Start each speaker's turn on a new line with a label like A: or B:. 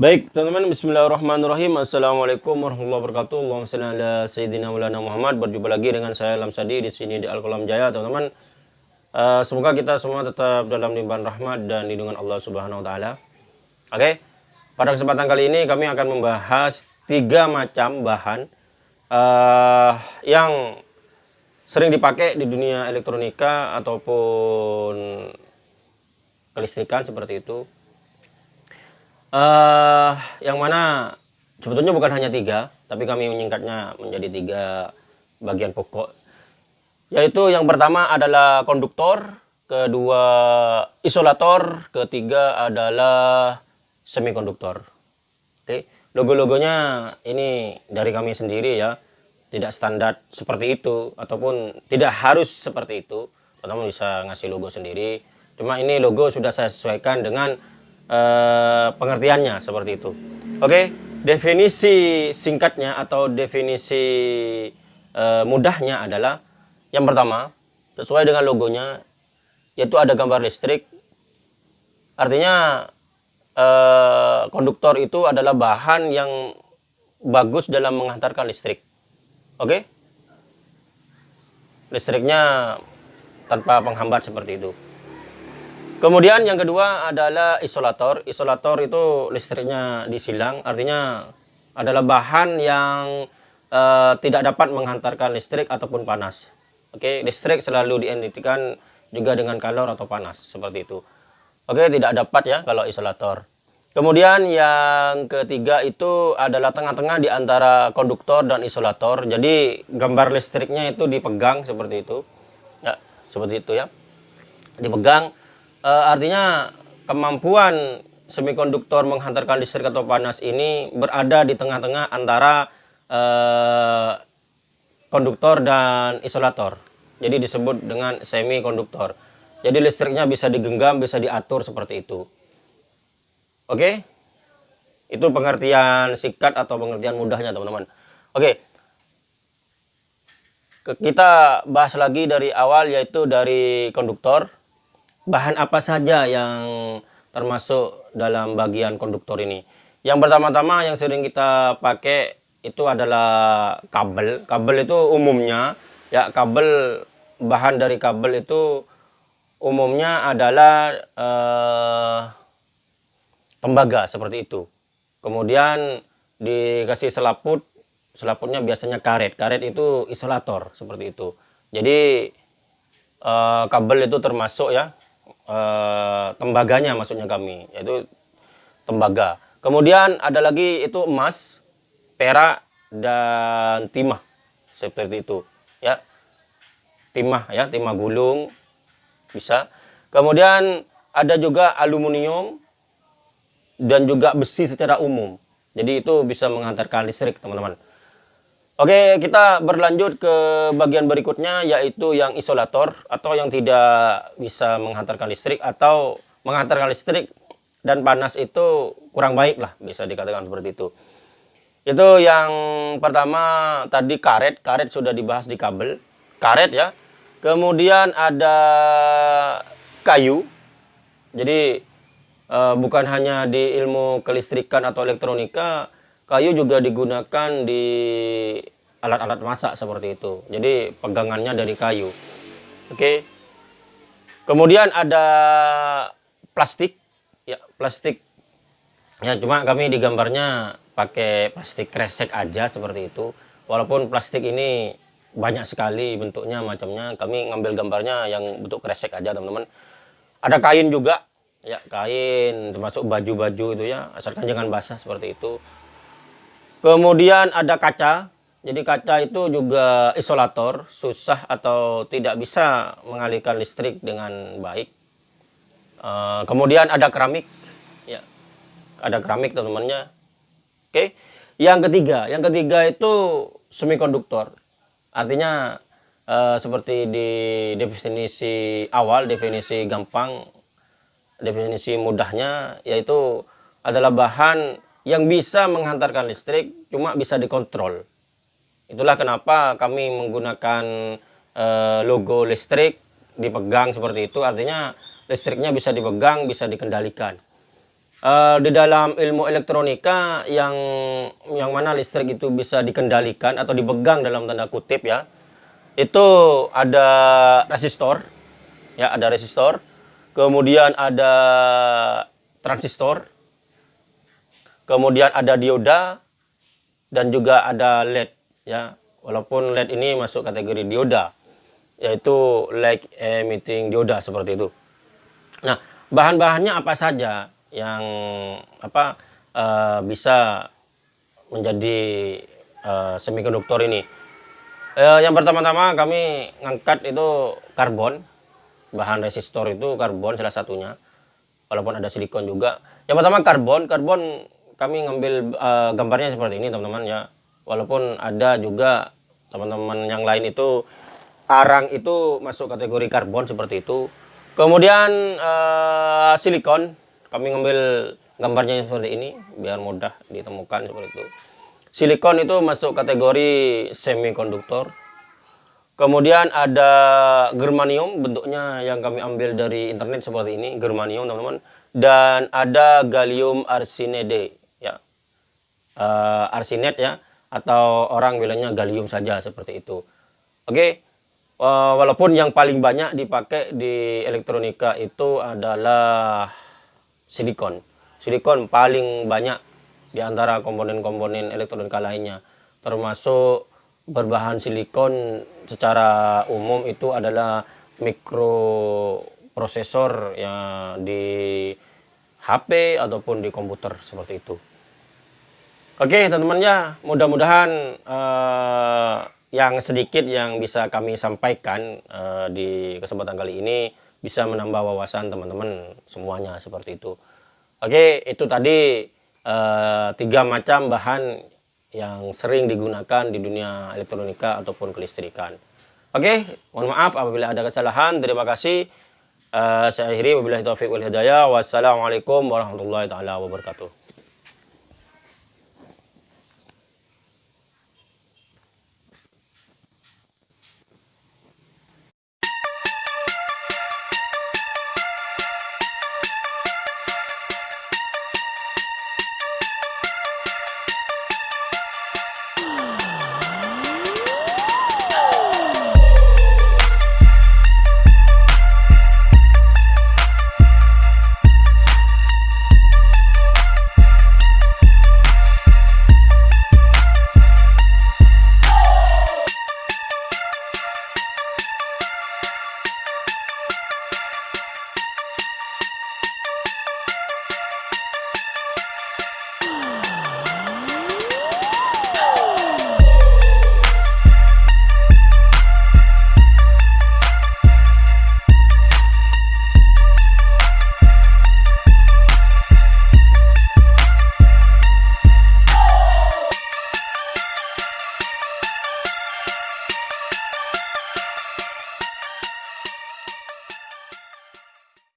A: Baik, teman-teman, bismillahirrahmanirrahim. Assalamualaikum warahmatullahi wabarakatuh. Allahumma salli ala sayyidina Maulana Muhammad. Berjumpa lagi dengan saya Lamsadi di sini di Al-Qalam Jaya, teman-teman. Uh, semoga kita semua tetap dalam limpahan rahmat dan lindungan Allah Subhanahu wa taala. Oke. Okay? Pada kesempatan kali ini kami akan membahas tiga macam bahan uh, yang sering dipakai di dunia elektronika ataupun kelistrikan seperti itu uh, yang mana? Sebetulnya bukan hanya tiga tapi kami menyingkatnya menjadi tiga bagian pokok. Yaitu yang pertama adalah konduktor kedua isolator ketiga adalah semikonduktor. Oke logo-logonya ini dari kami sendiri ya. Tidak standar seperti itu ataupun tidak harus seperti itu. Teman bisa ngasih logo sendiri. Cuma ini logo sudah saya sesuaikan dengan uh, pengertiannya seperti itu. Oke, definisi singkatnya atau definisi uh, mudahnya adalah yang pertama sesuai dengan logonya yaitu ada gambar listrik. Artinya uh, konduktor itu adalah bahan yang bagus dalam menghantarkan listrik. Oke? Listriknya tanpa penghambat seperti itu. Kemudian yang kedua adalah isolator. Isolator itu listriknya disilang, artinya adalah bahan yang uh, tidak dapat menghantarkan listrik ataupun panas. Oke, listrik selalu diidentikan juga dengan kalor atau panas seperti itu. Oke, tidak dapat ya kalau isolator. Kemudian yang ketiga itu adalah tengah-tengah di antara konduktor dan isolator. Jadi gambar listriknya itu dipegang seperti itu. Ya, seperti itu ya. Dipegang uh, artinya kemampuan semikonduktor menghantarkan listrik atau panas ini berada di tengah-tengah antara uh, konduktor dan isolator. Jadi disebut dengan semikonduktor. Jadi listriknya bisa digenggam, bisa diatur seperti itu. Oke? Itu pengertian sikat atau pengertian mudahnya, teman-teman. Oke. Kita bahas lagi dari awal yaitu dari konduktor bahan apa saja yang termasuk dalam bagian konduktor ini. Yang pertama-tama yang sering kita pakai itu adalah kabel. Kabel itu umumnya ya kabel bahan dari kabel itu umumnya adalah eh, tembaga seperti itu. Kemudian dikasih selaput, selaputnya biasanya karet. Karet itu isolator seperti itu. Jadi eh, kabel itu termasuk ya uh, tembaganya maksudnya kami yaitu tembaga. Kemudian ada lagi itu emas perak dan timah. Seperti itu ya. Timah ya timah gulung bisa. Kemudian ada juga aluminium dan juga besi secara umum. Jadi itu bisa menghantarkan listrik teman-teman Oke, kita berlanjut ke bagian berikutnya yaitu yang isolator atau yang tidak bisa menghantarkan listrik atau menghantarkan listrik dan panas itu kurang baik lah bisa dikatakan seperti itu. Itu yang pertama tadi karet, karet sudah dibahas di kabel, karet ya. Kemudian ada kayu. Jadi eh, bukan hanya di ilmu kelistrikan atau elektronika, kayu juga digunakan di alat-alat masak seperti itu. Jadi pegangannya dari kayu. Oke. Kemudian ada plastik. Ya plastik. Ya cuma kami digambarnya pakai plastik kresek aja seperti itu. Walaupun plastik ini banyak sekali bentuknya macamnya kami ngambil gambarnya yang bentuk kresek aja teman-teman. Ada kain juga. Ya kain termasuk baju-baju itu ya asalkan jangan basah seperti itu Kemudian ada kaca. Jadi kaca itu juga isolator, susah atau tidak bisa mengalihkan listrik dengan baik. Uh, kemudian ada keramik, ya, ada keramik teman-temannya. Oke, okay. yang ketiga, yang ketiga itu semikonduktor. Artinya uh, seperti di definisi awal, definisi gampang, definisi mudahnya, yaitu adalah bahan yang bisa menghantarkan listrik cuma bisa dikontrol. Itulah kenapa kami menggunakan e, logo listrik dipegang seperti itu artinya listriknya bisa dipegang, bisa dikendalikan. uh, di dalam ilmu elektronika yang yang mana listrik itu bisa dikendalikan atau dipegang dalam tanda kutip ya itu ada resistor ya ada resistor kemudian ada transistor kemudian ada dioda dan juga ada LED ya. Walaupun LED ini masuk kategori dioda yaitu light emitting dioda seperti itu. Nah bahan-bahannya apa saja yang apa uh, bisa menjadi uh, semikonduktor ini. Uh, yang pertama-tama kami ngangkat itu karbon, bahan resistor itu karbon salah satunya, walaupun ada silikon juga. Yang pertama karbon, karbon kami ngambil uh, gambarnya seperti ini teman-teman ya. Walaupun ada juga teman-teman yang lain itu arang itu masuk kategori karbon seperti itu. Kemudian uh, silikon. Kami ngambil gambarnya seperti ini biar mudah ditemukan seperti itu. Silikon itu masuk kategori semikonduktor. Kemudian ada germanium bentuknya yang kami ambil dari internet seperti ini germanium teman-teman. Dan ada gallium arsenide uh, arsenet ya atau orang bilangnya gallium saja seperti itu oke okay. uh, walaupun yang paling banyak dipakai di elektronika itu adalah silikon. Silikon paling banyak di antara komponen-komponen elektronika lainnya. Termasuk berbahan silikon secara umum itu adalah mikroprosesor yang di HP ataupun di komputer seperti itu. Oke teman-teman ya, mudah-mudahan uh, yang sedikit yang bisa kami sampaikan uh, di kesempatan kali ini bisa menambah wawasan teman-teman semuanya seperti itu. Oke, itu tadi uh, tiga macam bahan yang sering digunakan di dunia elektronika ataupun kelistrikan. Oke, mohon maaf apabila ada kesalahan. Terima kasih. Uh, saya akhiri wabillahi taufiq wal hidayah. Wassalamualaikum warahmatullahi taala wabarakatuh.